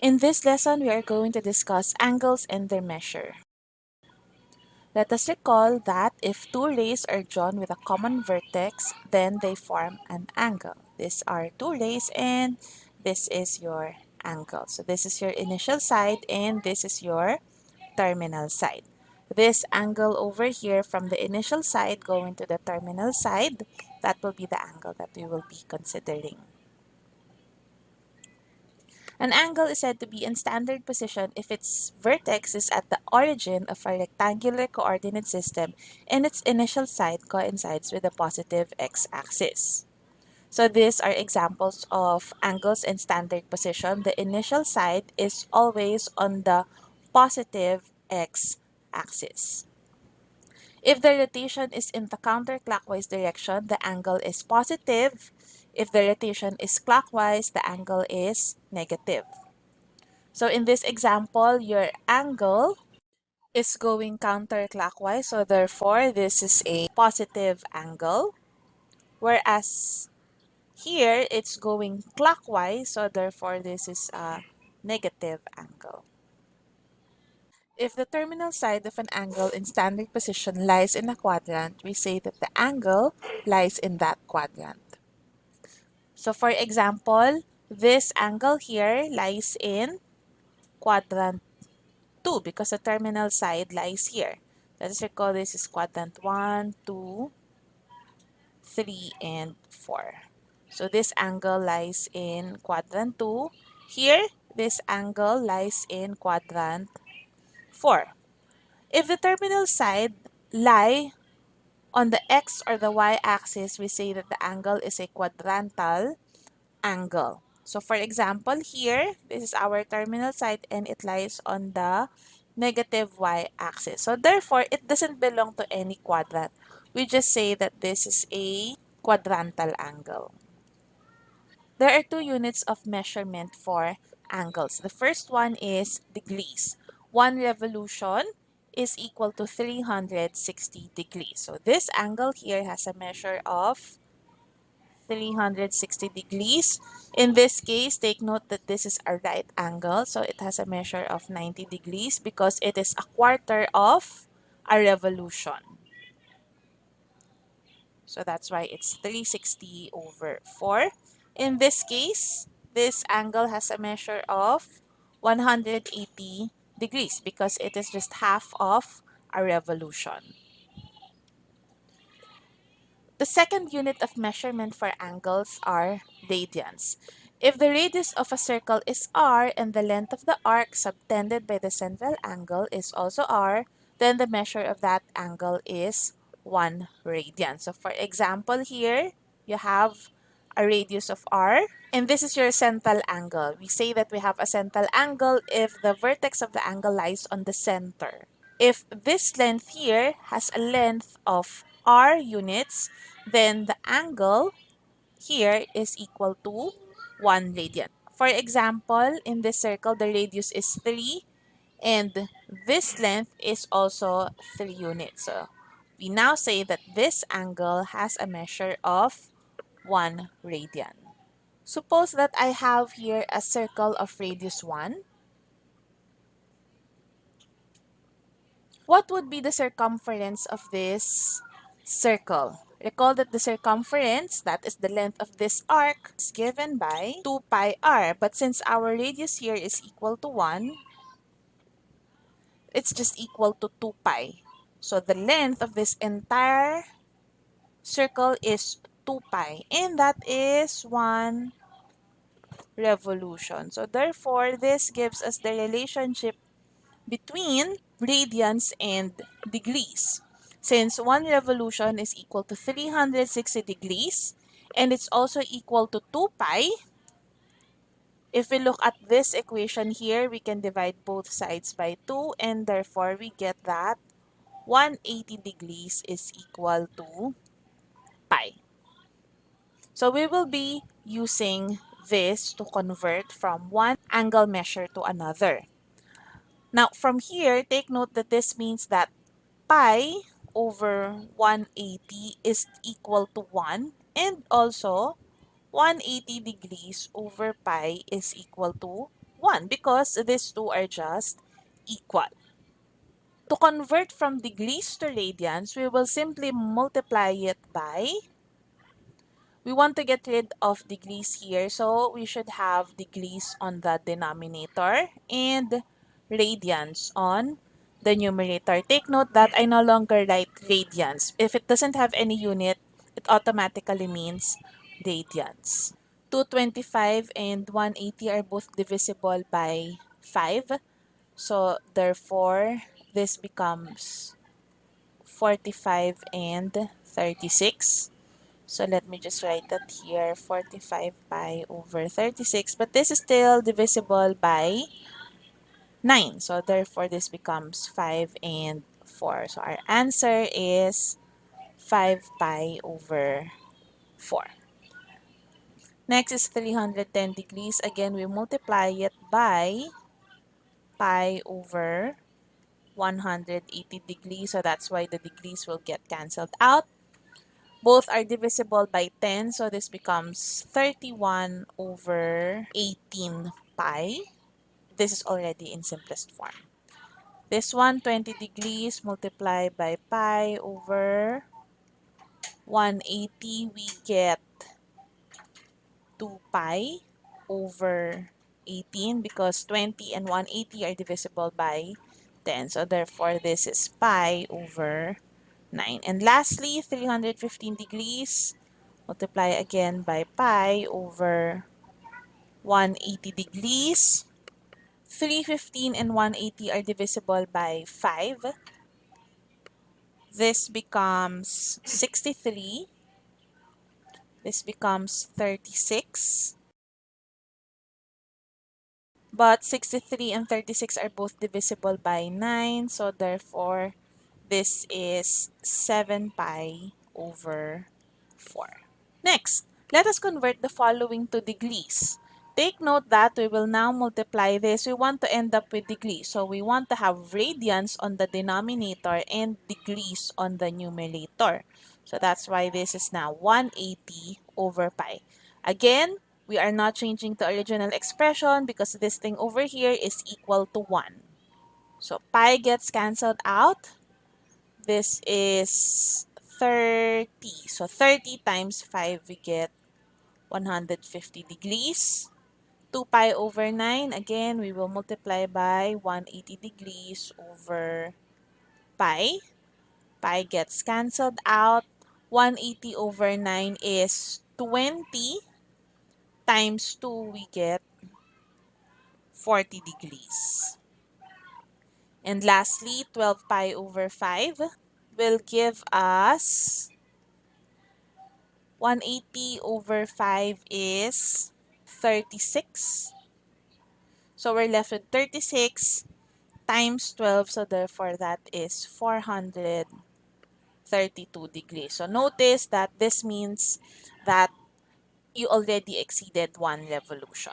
In this lesson, we are going to discuss angles and their measure. Let us recall that if two rays are drawn with a common vertex, then they form an angle. These are two rays and this is your angle. So this is your initial side and this is your terminal side. This angle over here from the initial side going to the terminal side, that will be the angle that we will be considering. An angle is said to be in standard position if its vertex is at the origin of a rectangular coordinate system and its initial side coincides with the positive x-axis. So these are examples of angles in standard position. The initial side is always on the positive x-axis. If the rotation is in the counterclockwise direction, the angle is positive if the rotation is clockwise, the angle is negative. So in this example, your angle is going counterclockwise. So therefore, this is a positive angle. Whereas here, it's going clockwise. So therefore, this is a negative angle. If the terminal side of an angle in standard position lies in a quadrant, we say that the angle lies in that quadrant. So for example, this angle here lies in quadrant 2 because the terminal side lies here. Let us recall this is quadrant 1, 2, 3, and 4. So this angle lies in quadrant 2. Here, this angle lies in quadrant 4. If the terminal side lie on the x or the y-axis, we say that the angle is a quadrantal angle. So for example, here, this is our terminal side and it lies on the negative y-axis. So therefore, it doesn't belong to any quadrant. We just say that this is a quadrantal angle. There are two units of measurement for angles. The first one is degrees. One revolution is equal to 360 degrees. So this angle here has a measure of 360 degrees. In this case, take note that this is a right angle. So it has a measure of 90 degrees because it is a quarter of a revolution. So that's why it's 360 over 4. In this case, this angle has a measure of 180 degrees because it is just half of a revolution. The second unit of measurement for angles are radians. If the radius of a circle is r and the length of the arc subtended by the central angle is also r, then the measure of that angle is 1 radian. So for example here, you have a radius of r and this is your central angle. We say that we have a central angle if the vertex of the angle lies on the center. If this length here has a length of r units, then the angle here is equal to 1 radian. For example, in this circle, the radius is 3 and this length is also 3 units. So we now say that this angle has a measure of 1 radian. Suppose that I have here a circle of radius 1. What would be the circumference of this circle? Recall that the circumference, that is the length of this arc, is given by 2 pi r. But since our radius here is equal to 1, it's just equal to 2 pi. So the length of this entire circle is 2 pi. And that is 1 revolution. So therefore, this gives us the relationship between radians and degrees. Since 1 revolution is equal to 360 degrees, and it's also equal to 2 pi, if we look at this equation here, we can divide both sides by 2, and therefore we get that 180 degrees is equal to pi. So we will be using this to convert from one angle measure to another. Now, from here, take note that this means that pi over 180 is equal to 1 and also 180 degrees over pi is equal to 1. 1 because these two are just equal. To convert from degrees to radians, we will simply multiply it by we want to get rid of degrees here. So we should have degrees on the denominator and radians on the numerator. Take note that I no longer write radians. If it doesn't have any unit, it automatically means radians. 225 and 180 are both divisible by 5. So therefore, this becomes 45 and 36. So let me just write that here, 45 pi over 36. But this is still divisible by 9. So therefore, this becomes 5 and 4. So our answer is 5 pi over 4. Next is 310 degrees. Again, we multiply it by pi over 180 degrees. So that's why the degrees will get cancelled out. Both are divisible by 10, so this becomes 31 over 18 pi. This is already in simplest form. This one, 20 degrees multiplied by pi over 180, we get 2 pi over 18 because 20 and 180 are divisible by 10. So therefore, this is pi over 9. And lastly, 315 degrees, multiply again by pi over 180 degrees. 315 and 180 are divisible by 5. This becomes 63. This becomes 36. But 63 and 36 are both divisible by 9. So therefore, this is 7 pi over 4. Next, let us convert the following to degrees. Take note that we will now multiply this. We want to end up with degrees. So we want to have radians on the denominator and degrees on the numerator. So that's why this is now 180 over pi. Again, we are not changing the original expression because this thing over here is equal to 1. So pi gets cancelled out. This is 30. So 30 times 5, we get 150 degrees. 2 pi over 9, again, we will multiply by 180 degrees over pi. Pi gets cancelled out. 180 over 9 is 20 times 2, we get 40 degrees. And lastly, 12 pi over 5 will give us 180 over 5 is 36. So we're left with 36 times 12. So therefore, that is 432 degrees. So notice that this means that you already exceeded one revolution.